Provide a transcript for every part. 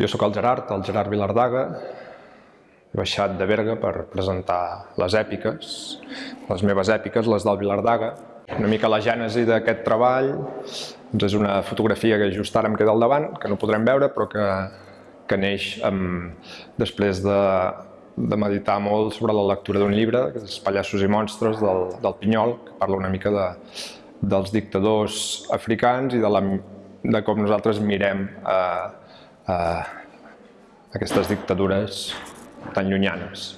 Jo sóc el Gerard, el Gerard Vilardaga. He baixat de Berga per presentar les èpiques, les meves èpiques, les del Vilardaga. Una mica la gènesi d'aquest treball doncs és una fotografia que just ara em queda al davant, que no podrem veure, però que, que neix amb, després de, de meditar molt sobre la lectura d'un llibre, que és Pallassos i monstres, del, del Pinyol, que parla una mica de, dels dictadors africans i de, la, de com nosaltres mirem eh, aquestes dictadures tan llunyanes.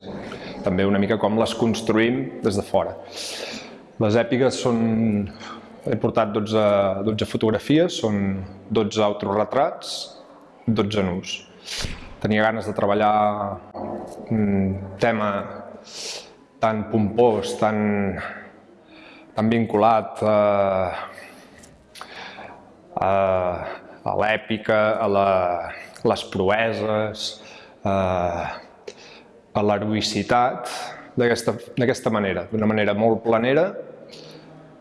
També una mica com les construïm des de fora. Les èpiques són... He portat 12, 12 fotografies, són 12 autorretrats, 12 nus. Tenia ganes de treballar un tema tan pompós, tan, tan vinculat a, a, a l'èpica, a la, les proeses, a, a l'heroïcitat d'aquesta manera, d'una manera molt planera,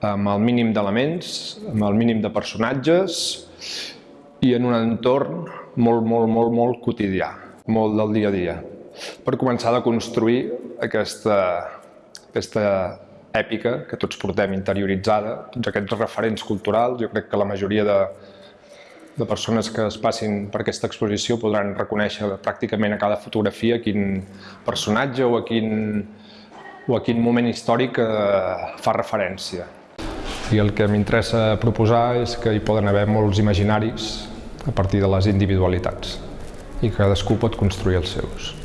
amb el mínim d'elements, amb el mínim de personatges i en un entorn molt, molt, molt, molt quotidià, molt del dia a dia, per començar a construir aquesta, aquesta èpica que tots portem interioritzada, tots aquests referents culturals, jo crec que la majoria de, de persones que es passin per aquesta exposició podran reconèixer pràcticament a cada fotografia quin personatge o a quin, o a quin moment històric eh, fa referència. I el que m'interessa proposar és que hi poden haver molts imaginaris a partir de les individualitats i cadascú pot construir els seus.